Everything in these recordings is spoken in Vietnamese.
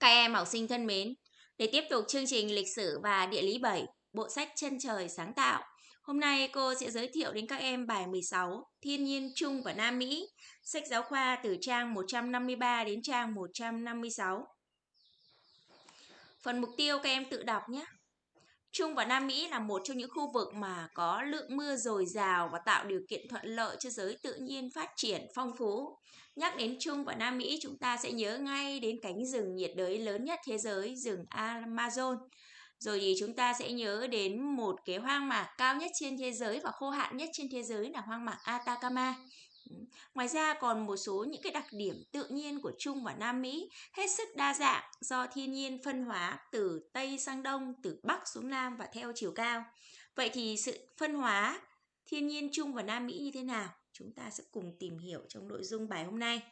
Các em học sinh thân mến, để tiếp tục chương trình lịch sử và địa lý 7, bộ sách Chân trời sáng tạo. Hôm nay cô sẽ giới thiệu đến các em bài 16, Thiên nhiên Trung và Nam Mỹ, sách giáo khoa từ trang 153 đến trang 156. Phần mục tiêu các em tự đọc nhé. Trung và Nam Mỹ là một trong những khu vực mà có lượng mưa dồi dào và tạo điều kiện thuận lợi cho giới tự nhiên phát triển phong phú. Nhắc đến Trung và Nam Mỹ, chúng ta sẽ nhớ ngay đến cánh rừng nhiệt đới lớn nhất thế giới, rừng Amazon. Rồi thì chúng ta sẽ nhớ đến một cái hoang mạc cao nhất trên thế giới và khô hạn nhất trên thế giới là hoang mạc Atacama. Ngoài ra còn một số những cái đặc điểm tự nhiên của Trung và Nam Mỹ hết sức đa dạng do thiên nhiên phân hóa từ Tây sang Đông, từ Bắc xuống Nam và theo chiều cao. Vậy thì sự phân hóa thiên nhiên Trung và Nam Mỹ như thế nào? Chúng ta sẽ cùng tìm hiểu trong nội dung bài hôm nay.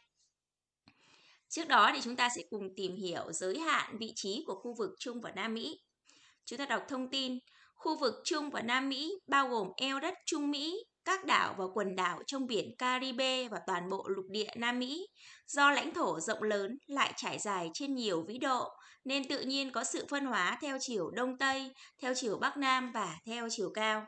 Trước đó thì chúng ta sẽ cùng tìm hiểu giới hạn vị trí của khu vực Trung và Nam Mỹ. Chúng ta đọc thông tin, khu vực Trung và Nam Mỹ bao gồm eo đất Trung Mỹ, các đảo và quần đảo trong biển Caribe và toàn bộ lục địa Nam Mỹ. Do lãnh thổ rộng lớn lại trải dài trên nhiều vĩ độ, nên tự nhiên có sự phân hóa theo chiều Đông Tây, theo chiều Bắc Nam và theo chiều cao.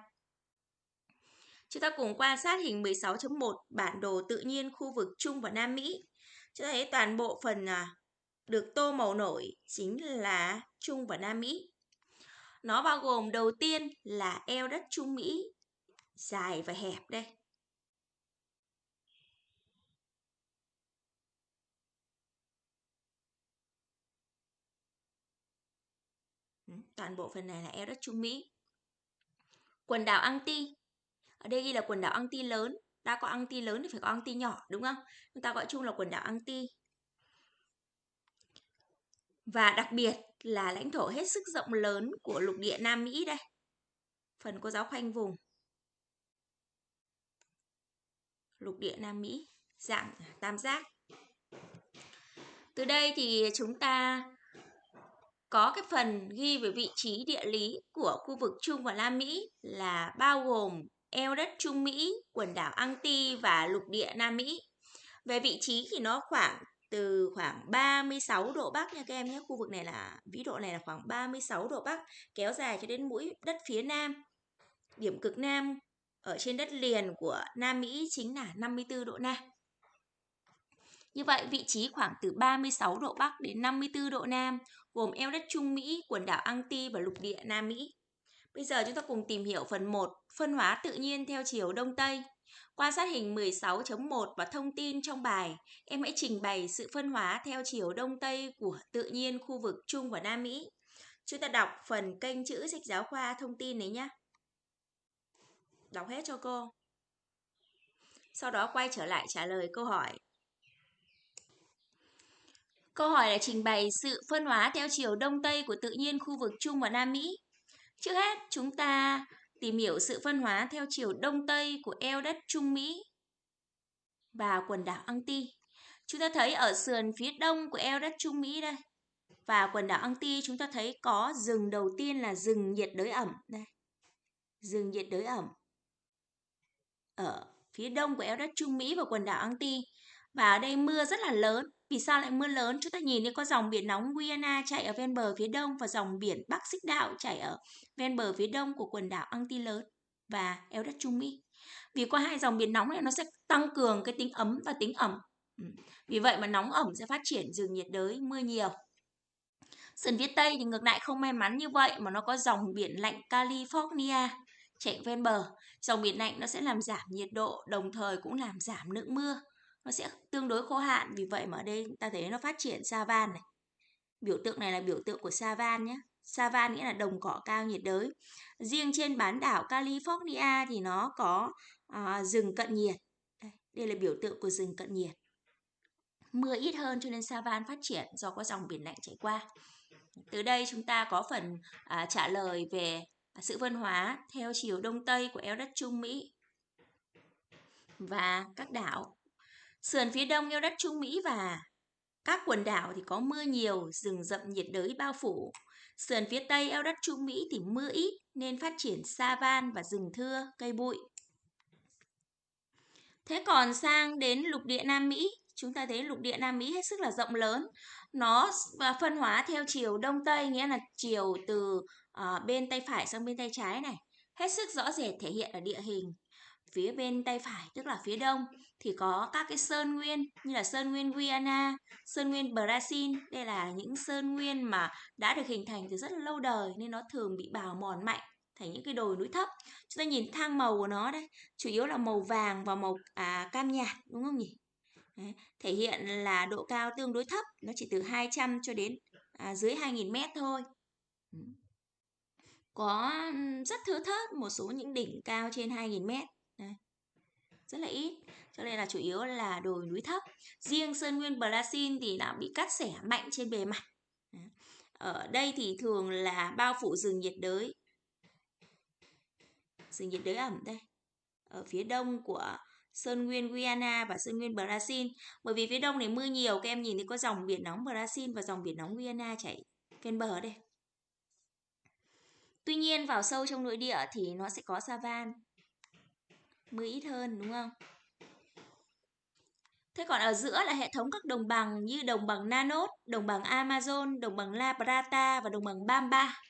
Chúng ta cùng quan sát hình 16.1 bản đồ tự nhiên khu vực Trung và Nam Mỹ. Chúng ta thấy toàn bộ phần à, được tô màu nổi chính là Trung và Nam Mỹ. Nó bao gồm đầu tiên là eo đất Trung Mỹ dài và hẹp đây. Ừ, toàn bộ phần này là eo đất Trung Mỹ. Quần đảo Anti. Ở đây ghi là quần đảo Anti lớn. Đã có Anti lớn thì phải có Anti nhỏ, đúng không? Chúng ta gọi chung là quần đảo Anti. Và đặc biệt là lãnh thổ hết sức rộng lớn của lục địa Nam Mỹ đây. Phần cô giáo khoanh vùng lục địa Nam Mỹ, dạng tam giác. Từ đây thì chúng ta có cái phần ghi về vị trí địa lý của khu vực Trung và Nam Mỹ là bao gồm eo đất Trung Mỹ, quần đảo Anti và lục địa Nam Mỹ. Về vị trí thì nó khoảng từ khoảng 36 độ Bắc nha các em nhé. Khu vực này là vĩ độ này là khoảng 36 độ Bắc kéo dài cho đến mũi đất phía Nam. Điểm cực Nam ở trên đất liền của Nam Mỹ chính là 54 độ Nam. Như vậy, vị trí khoảng từ 36 độ Bắc đến 54 độ Nam, gồm eo đất Trung Mỹ, quần đảo Anti và lục địa Nam Mỹ. Bây giờ chúng ta cùng tìm hiểu phần 1, phân hóa tự nhiên theo chiều Đông Tây. Quan sát hình 16.1 và thông tin trong bài, em hãy trình bày sự phân hóa theo chiều Đông Tây của tự nhiên khu vực Trung và Nam Mỹ. Chúng ta đọc phần kênh chữ sách giáo khoa thông tin đấy nhé. Đọc hết cho cô. Sau đó quay trở lại trả lời câu hỏi. Câu hỏi là trình bày sự phân hóa theo chiều đông tây của tự nhiên khu vực Trung và Nam Mỹ. Trước hết, chúng ta tìm hiểu sự phân hóa theo chiều đông tây của eo đất Trung Mỹ và quần đảo Anti. Chúng ta thấy ở sườn phía đông của eo đất Trung Mỹ đây và quần đảo Anti chúng ta thấy có rừng đầu tiên là rừng nhiệt đới ẩm đây. Rừng nhiệt đới ẩm ở phía đông của eo đất Trung Mỹ và quần đảo Anti. Và ở đây mưa rất là lớn. Vì sao lại mưa lớn? Chúng ta nhìn thấy có dòng biển nóng Guyana chạy ở ven bờ phía đông và dòng biển Bắc Xích Đạo chạy ở ven bờ phía đông của quần đảo Anti lớn và eo đất Trung Mỹ. Vì qua hai dòng biển nóng này nó sẽ tăng cường cái tính ấm và tính ẩm. Ừ. Vì vậy mà nóng ẩm sẽ phát triển rừng nhiệt đới, mưa nhiều. Sườn phía Tây thì ngược lại không may mắn như vậy mà nó có dòng biển lạnh California chạy ven bờ. Dòng biển lạnh nó sẽ làm giảm nhiệt độ, đồng thời cũng làm giảm lượng mưa. Nó sẽ tương đối khô hạn, vì vậy mà ở đây ta thấy nó phát triển sa van này. Biểu tượng này là biểu tượng của sa van nhé. Sa van nghĩa là đồng cỏ cao nhiệt đới. Riêng trên bán đảo California thì nó có à, rừng cận nhiệt. Đây, đây là biểu tượng của rừng cận nhiệt. Mưa ít hơn cho nên sa van phát triển do có dòng biển lạnh chảy qua. Từ đây chúng ta có phần à, trả lời về sự phân hóa theo chiều đông tây của eo đất Trung Mỹ và các đảo. Sườn phía đông eo đất Trung Mỹ và các quần đảo thì có mưa nhiều, rừng rậm nhiệt đới bao phủ. Sườn phía tây eo đất Trung Mỹ thì mưa ít nên phát triển sa van và rừng thưa, cây bụi. Thế còn sang đến lục địa Nam Mỹ, chúng ta thấy lục địa Nam Mỹ hết sức là rộng lớn. Nó phân hóa theo chiều đông tây nghĩa là chiều từ uh, bên tay phải sang bên tay trái này. Hết sức rõ rệt thể hiện ở địa hình. Phía bên tay phải tức là phía đông thì có các cái sơn nguyên như là sơn nguyên Guyana, sơn nguyên Brazil. Đây là những sơn nguyên mà đã được hình thành từ rất là lâu đời nên nó thường bị bào mòn mạnh thành những cái đồi núi thấp. Chúng ta nhìn thang màu của nó đây, chủ yếu là màu vàng và màu à, cam nhạt đúng không nhỉ? Đấy, thể hiện là độ cao tương đối thấp, nó chỉ từ 200 cho đến à, dưới 2.000 mét thôi. Có rất thưa thớt một số những đỉnh cao trên 2.000 mét. Đấy. Rất là ít, cho nên là chủ yếu là đồi núi thấp. Riêng Sơn Nguyên Brazil thì đã bị cắt xẻ mạnh trên bề mặt. Ở đây thì thường là bao phủ rừng nhiệt đới. Rừng nhiệt đới ẩm đây. Ở phía đông của Sơn Nguyên Guyana và Sơn Nguyên Brazil. Bởi vì phía đông này mưa nhiều, các em nhìn thấy có dòng biển nóng Brazil và dòng biển nóng Guyana chảy ven bờ đây. Tuy nhiên vào sâu trong nội địa thì nó sẽ có savan. Mưa ít hơn đúng không? Thế còn ở giữa là hệ thống các đồng bằng như đồng bằng Nanos, đồng bằng Amazon, đồng bằng La Plata và đồng bằng Bamba.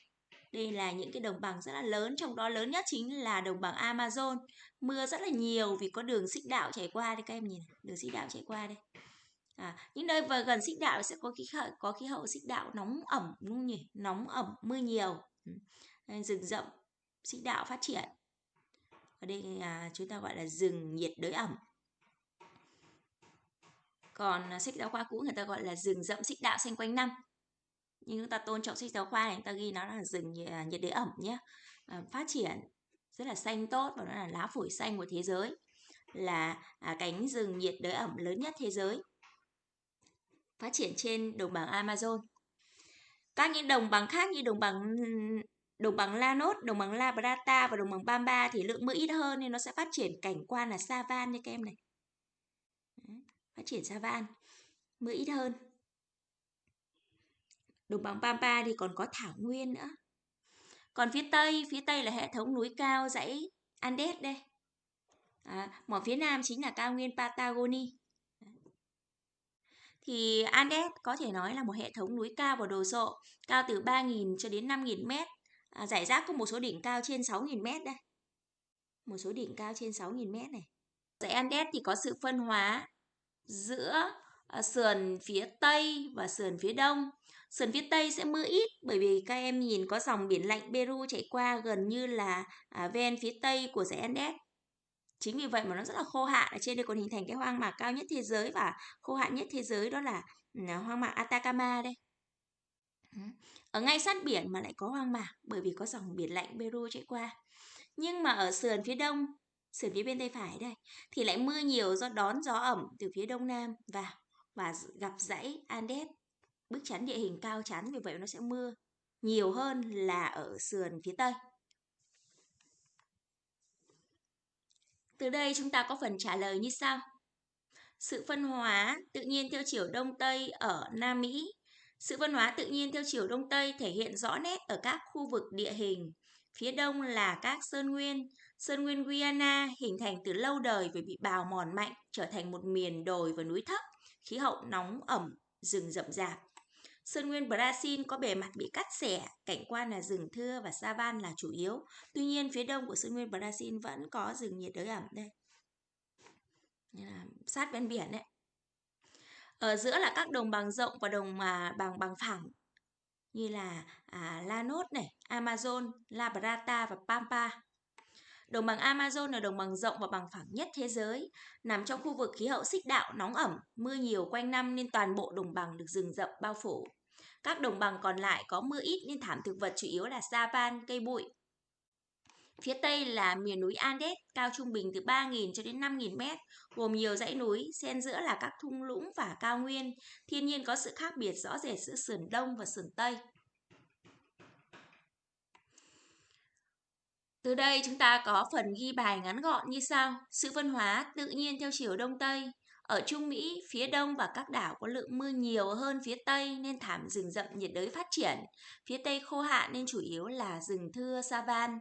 Đây là những cái đồng bằng rất là lớn, trong đó lớn nhất chính là đồng bằng Amazon. Mưa rất là nhiều vì có đường xích đạo chảy qua đây các em nhìn, đường xích đạo chảy qua đây. À, những nơi vừa gần xích đạo sẽ có khí hậu có khí hậu xích đạo nóng ẩm đúng không nhỉ? Nóng ẩm, mưa nhiều. Ừ. Nên Rừng rậm xích đạo phát triển. Ở đây là chúng ta gọi là rừng nhiệt đới ẩm. Còn à, sách giáo khoa cũ người ta gọi là rừng rậm xích đạo xanh quanh năm nhưng chúng ta tôn trọng sách giáo khoa này chúng ta ghi nó là rừng à, nhiệt đới ẩm nhé. À, phát triển rất là xanh tốt và nó là lá phổi xanh của thế giới là à, cánh rừng nhiệt đới ẩm lớn nhất thế giới. Phát triển trên đồng bằng Amazon. Các những đồng bằng khác như đồng bằng đồng bằng Lanos, đồng bằng La Plata và đồng bằng Pampa thì lượng mưa ít hơn nên nó sẽ phát triển. Cảnh quan là savan như các em này. Phát triển savan mưa ít hơn. Đồng bằng Pampa thì còn có thảo nguyên nữa. Còn phía Tây, phía Tây là hệ thống núi cao dãy Andes đây. À, mỏ phía Nam chính là cao nguyên Patagoni. Thì Andes có thể nói là một hệ thống núi cao và đồ sộ, cao từ 3.000 cho đến 5.000 mét. À, giải rác có một số đỉnh cao trên 6.000 mét đây. Một số đỉnh cao trên 6.000 mét này. Dãy Andes thì có sự phân hóa giữa à, sườn phía Tây và sườn phía Đông. Sườn phía Tây sẽ mưa ít bởi vì các em nhìn có dòng biển lạnh Peru chảy qua gần như là à, ven phía Tây của dãy Andes. Chính vì vậy mà nó rất là khô hạn. Ở trên đây còn hình thành cái hoang mạc cao nhất thế giới và khô hạn nhất thế giới đó là, là hoang mạc Atacama đây. Ở ngay sát biển mà lại có hoang mạc bởi vì có dòng biển lạnh Peru chạy qua. Nhưng mà ở sườn phía đông, sườn phía bên tay phải đây thì lại mưa nhiều do đón gió ẩm từ phía đông nam vào và gặp dãy Andes bức chắn địa hình cao chắn vì vậy nó sẽ mưa nhiều hơn là ở sườn phía tây. Từ đây chúng ta có phần trả lời như sau. Sự phân hóa tự nhiên theo chiều đông tây ở Nam Mỹ. Sự phân hóa tự nhiên theo chiều đông tây thể hiện rõ nét ở các khu vực địa hình. Phía đông là các sơn nguyên, sơn nguyên Guyana hình thành từ lâu đời vì bị bào mòn mạnh, trở thành một miền đồi và núi thấp, khí hậu nóng ẩm, rừng rậm rạp. Sơn nguyên Brazil có bề mặt bị cắt xẻ, cảnh quan là rừng thưa và savan là chủ yếu. Tuy nhiên, phía đông của Sơn nguyên Brazil vẫn có rừng nhiệt đới ẩm đây. Là sát ven biển đấy. Ở giữa là các đồng bằng rộng và đồng mà bằng bằng phẳng như là à, Lanos này, Amazon, La Plata và Pampa. Đồng bằng Amazon là đồng bằng rộng và bằng phẳng nhất thế giới, nằm trong khu vực khí hậu xích đạo nóng ẩm, mưa nhiều quanh năm nên toàn bộ đồng bằng được rừng rậm bao phủ. Các đồng bằng còn lại có mưa ít nên thảm thực vật chủ yếu là savan, cây bụi. Phía Tây là miền núi Andes, cao trung bình từ 3.000 cho đến 5.000 mét, gồm nhiều dãy núi, xen giữa là các thung lũng và cao nguyên. Thiên nhiên có sự khác biệt rõ rệt giữa sườn Đông và sườn Tây. Từ đây chúng ta có phần ghi bài ngắn gọn như sau. Sự phân hóa tự nhiên theo chiều Đông Tây. Ở Trung Mỹ, phía đông và các đảo có lượng mưa nhiều hơn phía tây nên thảm rừng rậm nhiệt đới phát triển. Phía tây khô hạn nên chủ yếu là rừng thưa savan.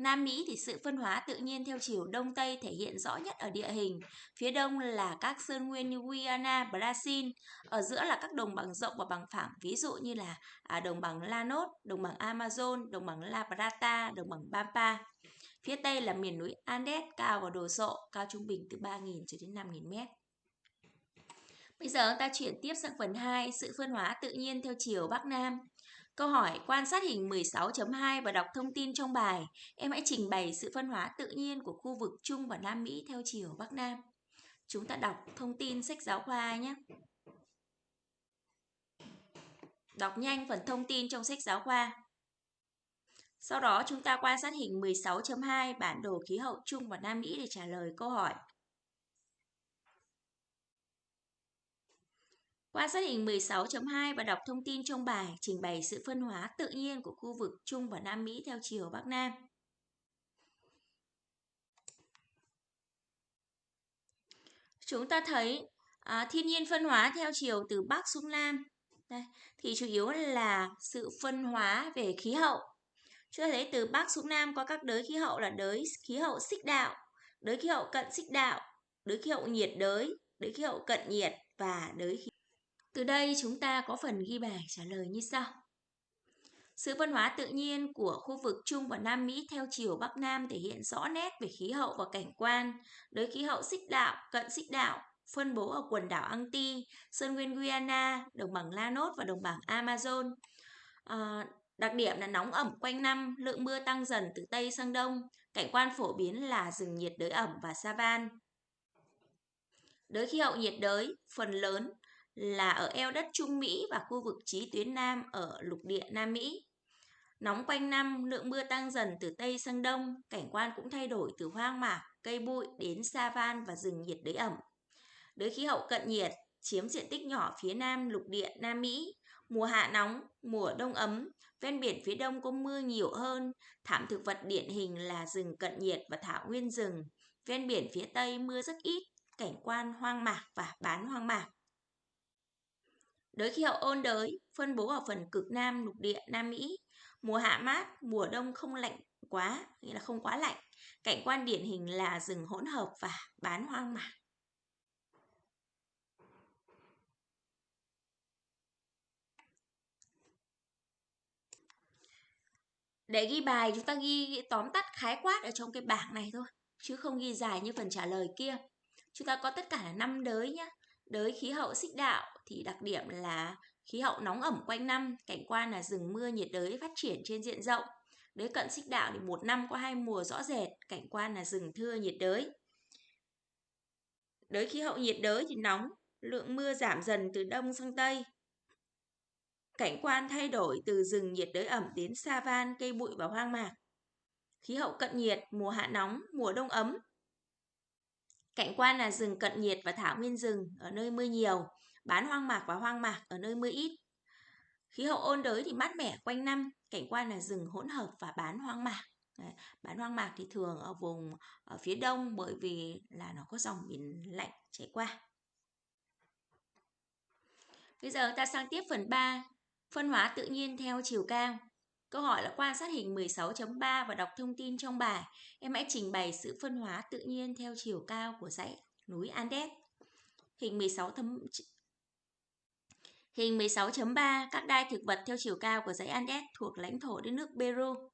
Nam Mỹ thì sự phân hóa tự nhiên theo chiều đông tây thể hiện rõ nhất ở địa hình. Phía đông là các sơn nguyên như Guyana, Brazil, ở giữa là các đồng bằng rộng và bằng phẳng, ví dụ như là à, đồng bằng Lanos, đồng bằng Amazon, đồng bằng La Plata, đồng bằng Pampa. Phía tây là miền núi Andes cao và đồ sộ, cao trung bình từ 3.000 cho đến 5.000 mét. Bây giờ ta chuyển tiếp sang phần 2, sự phân hóa tự nhiên theo chiều Bắc Nam. Câu hỏi, quan sát hình 16.2 và đọc thông tin trong bài. Em hãy trình bày sự phân hóa tự nhiên của khu vực Trung và Nam Mỹ theo chiều Bắc Nam. Chúng ta đọc thông tin sách giáo khoa nhé. Đọc nhanh phần thông tin trong sách giáo khoa. Sau đó, chúng ta quan sát hình 16.2 bản đồ khí hậu Trung và Nam Mỹ để trả lời câu hỏi. Quan sát hình 16.2 và đọc thông tin trong bài trình bày sự phân hóa tự nhiên của khu vực Trung và Nam Mỹ theo chiều Bắc Nam. Chúng ta thấy à, thiên nhiên phân hóa theo chiều từ Bắc xuống Nam. Đây, thì chủ yếu là sự phân hóa về khí hậu. Chúng ta thấy từ Bắc xuống Nam có các đới khí hậu là đới khí hậu xích đạo, đới khí hậu cận xích đạo, đới khí hậu nhiệt đới, đới khí hậu cận nhiệt và đới khí từ đây chúng ta có phần ghi bài trả lời như sau. Sự văn hóa tự nhiên của khu vực Trung và Nam Mỹ theo chiều Bắc Nam thể hiện rõ nét về khí hậu và cảnh quan, đới khí hậu xích đạo, cận xích đạo, phân bố ở quần đảo Anti, Sơn Nguyên Guyana, đồng bằng Lanos và đồng bằng Amazon. À, đặc điểm là nóng ẩm quanh năm, lượng mưa tăng dần từ Tây sang Đông, cảnh quan phổ biến là rừng nhiệt đới ẩm và savan. Đới khí hậu nhiệt đới, phần lớn là ở eo đất Trung Mỹ và khu vực trí tuyến Nam ở lục địa Nam Mỹ. Nóng quanh năm, lượng mưa tăng dần từ Tây sang Đông, cảnh quan cũng thay đổi từ hoang mạc, cây bụi đến sa van và rừng nhiệt đới ẩm. Đới khí hậu cận nhiệt chiếm diện tích nhỏ phía nam lục địa Nam Mỹ, mùa hạ nóng, mùa đông ấm, ven biển phía đông có mưa nhiều hơn, thảm thực vật điển hình là rừng cận nhiệt và thảo nguyên rừng. Ven biển phía tây mưa rất ít, cảnh quan hoang mạc và bán hoang mạc. Đới khí hậu ôn đới, phân bố ở phần cực nam lục địa Nam Mỹ. Mùa hạ mát, mùa đông không lạnh quá, nghĩa là không quá lạnh. Cảnh quan điển hình là rừng hỗn hợp và bán hoang mạc. Để ghi bài chúng ta ghi tóm tắt khái quát ở trong cái bảng này thôi, chứ không ghi dài như phần trả lời kia. Chúng ta có tất cả là 5 đới nhé. Đới khí hậu xích đạo thì đặc điểm là khí hậu nóng ẩm quanh năm, cảnh quan là rừng mưa nhiệt đới phát triển trên diện rộng. Đới cận xích đạo thì một năm có hai mùa rõ rệt, cảnh quan là rừng thưa nhiệt đới. Đới khí hậu nhiệt đới thì nóng, lượng mưa giảm dần từ đông sang tây. Cảnh quan thay đổi từ rừng nhiệt đới ẩm đến sa van, cây bụi và hoang mạc. Khí hậu cận nhiệt, mùa hạ nóng, mùa đông ấm, Cảnh quan là rừng cận nhiệt và thảo nguyên rừng ở nơi mưa nhiều, bán hoang mạc và hoang mạc ở nơi mưa ít. Khí hậu ôn đới thì mát mẻ quanh năm, cảnh quan là rừng hỗn hợp và bán hoang mạc. Đấy, bán hoang mạc thì thường ở vùng ở phía đông bởi vì là nó có dòng biển lạnh chảy qua. Bây giờ ta sang tiếp phần 3, phân hóa tự nhiên theo chiều cao. Câu hỏi là quan sát hình 16.3 và đọc thông tin trong bài. Em hãy trình bày sự phân hóa tự nhiên theo chiều cao của dãy núi Andes. Hình 16 thấm... Hình 16.3 các đai thực vật theo chiều cao của dãy Andes thuộc lãnh thổ đất nước Peru.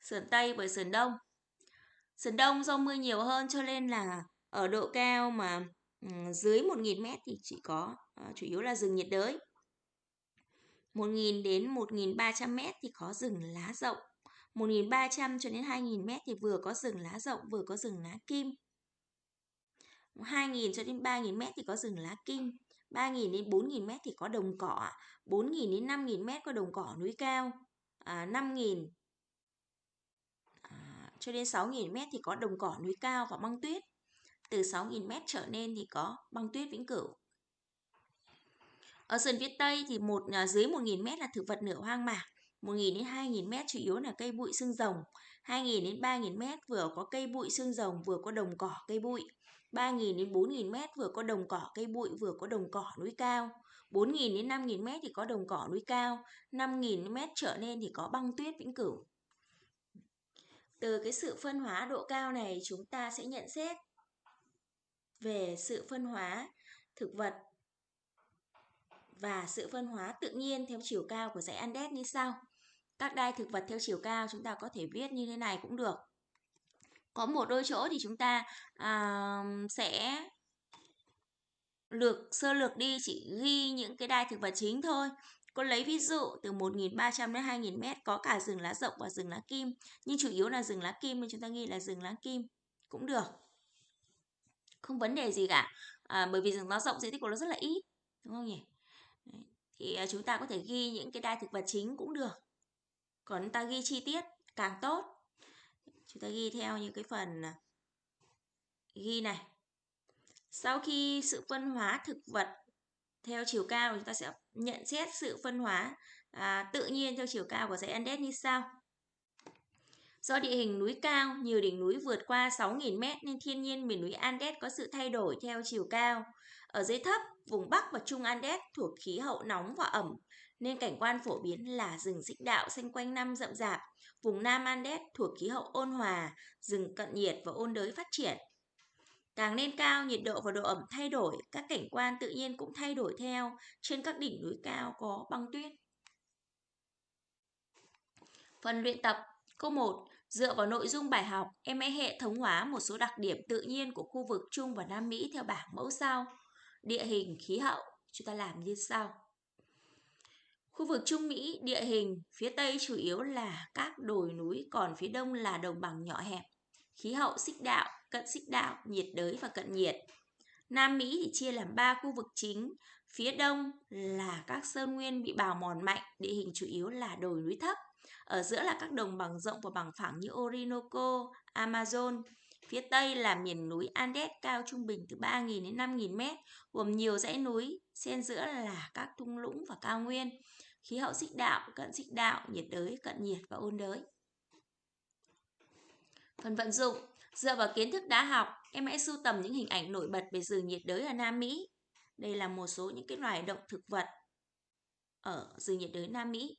Sườn Tây với sườn Đông. Sườn Đông do mưa nhiều hơn cho nên là ở độ cao mà ừ, dưới 1.000 mét thì chỉ có ờ, chủ yếu là rừng nhiệt đới. 1.000 đến 1.300 mét thì có rừng lá rộng. 1.300 cho đến 2.000 mét thì vừa có rừng lá rộng vừa có rừng lá kim. 2.000 cho đến 3.000 mét thì có rừng lá kim. 3.000 đến 4.000 mét thì có đồng cỏ. 4.000 đến 5.000 mét có đồng cỏ núi cao. À, 5.000 à, cho đến 6.000 mét thì có đồng cỏ núi cao và băng tuyết. Từ 6.000 mét trở lên thì có băng tuyết vĩnh cửu. Ở sườn phía Tây thì một à, dưới 1.000 mét là thực vật nửa hoang mạc, 1.000 đến 2.000 mét chủ yếu là cây bụi xương rồng, 2.000 đến 3.000 mét vừa có cây bụi xương rồng vừa có đồng cỏ cây bụi, 3.000 đến 4.000 mét vừa có đồng cỏ cây bụi vừa có đồng cỏ núi cao, 4.000 đến 5.000 mét thì có đồng cỏ núi cao, 5.000 mét trở lên thì có băng tuyết vĩnh cửu. Từ cái sự phân hóa độ cao này chúng ta sẽ nhận xét về sự phân hóa thực vật và sự phân hóa tự nhiên theo chiều cao của dãy Andes như sau. Các đai thực vật theo chiều cao chúng ta có thể viết như thế này cũng được. Có một đôi chỗ thì chúng ta à, sẽ lược sơ lược đi chỉ ghi những cái đai thực vật chính thôi. Cô lấy ví dụ từ 1.300 đến 2.000 mét có cả rừng lá rộng và rừng lá kim. Nhưng chủ yếu là rừng lá kim nên chúng ta ghi là rừng lá kim cũng được. Không vấn đề gì cả. À, bởi vì rừng lá rộng diện tích của nó rất là ít. Đúng không nhỉ? Đấy. Thì à, chúng ta có thể ghi những cái đa thực vật chính cũng được. Còn ta ghi chi tiết càng tốt. Chúng ta ghi theo những cái phần à, ghi này. Sau khi sự phân hóa thực vật theo chiều cao chúng ta sẽ nhận xét sự phân hóa à, tự nhiên theo chiều cao của dãy Andes như sau. Do địa hình núi cao, nhiều đỉnh núi vượt qua 6.000 m nên thiên nhiên miền núi Andes có sự thay đổi theo chiều cao. Ở dưới thấp, vùng Bắc và Trung Andes thuộc khí hậu nóng và ẩm, nên cảnh quan phổ biến là rừng xích đạo xanh quanh năm rậm rạp. Vùng Nam Andes thuộc khí hậu ôn hòa, rừng cận nhiệt và ôn đới phát triển. Càng lên cao, nhiệt độ và độ ẩm thay đổi, các cảnh quan tự nhiên cũng thay đổi theo trên các đỉnh núi cao có băng tuyết. Phần luyện tập Câu 1. Dựa vào nội dung bài học, em hãy hệ thống hóa một số đặc điểm tự nhiên của khu vực Trung và Nam Mỹ theo bảng mẫu sau. Địa hình, khí hậu, chúng ta làm như sau. Khu vực Trung Mỹ, địa hình, phía Tây chủ yếu là các đồi núi, còn phía Đông là đồng bằng nhỏ hẹp. Khí hậu xích đạo, cận xích đạo, nhiệt đới và cận nhiệt. Nam Mỹ thì chia làm 3 khu vực chính. Phía đông là các sơn nguyên bị bào mòn mạnh, địa hình chủ yếu là đồi núi thấp. Ở giữa là các đồng bằng rộng và bằng phẳng như Orinoco, Amazon. Phía tây là miền núi Andes cao trung bình từ 3.000 đến 5.000 mét, gồm nhiều dãy núi, xen giữa là các thung lũng và cao nguyên. Khí hậu xích đạo, cận xích đạo, nhiệt đới, cận nhiệt và ôn đới. Phần vận dụng Dựa vào kiến thức đã học, em hãy sưu tầm những hình ảnh nổi bật về rừng nhiệt đới ở Nam Mỹ. Đây là một số những cái loài động thực vật ở rừng nhiệt đới Nam Mỹ.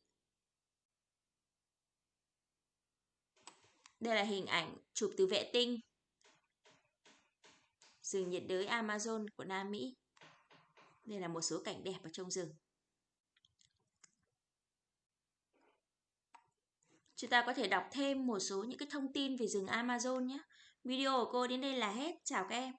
Đây là hình ảnh chụp từ vệ tinh rừng nhiệt đới Amazon của Nam Mỹ. Đây là một số cảnh đẹp ở trong rừng. Chúng ta có thể đọc thêm một số những cái thông tin về rừng Amazon nhé. Video của cô đến đây là hết. Chào các em.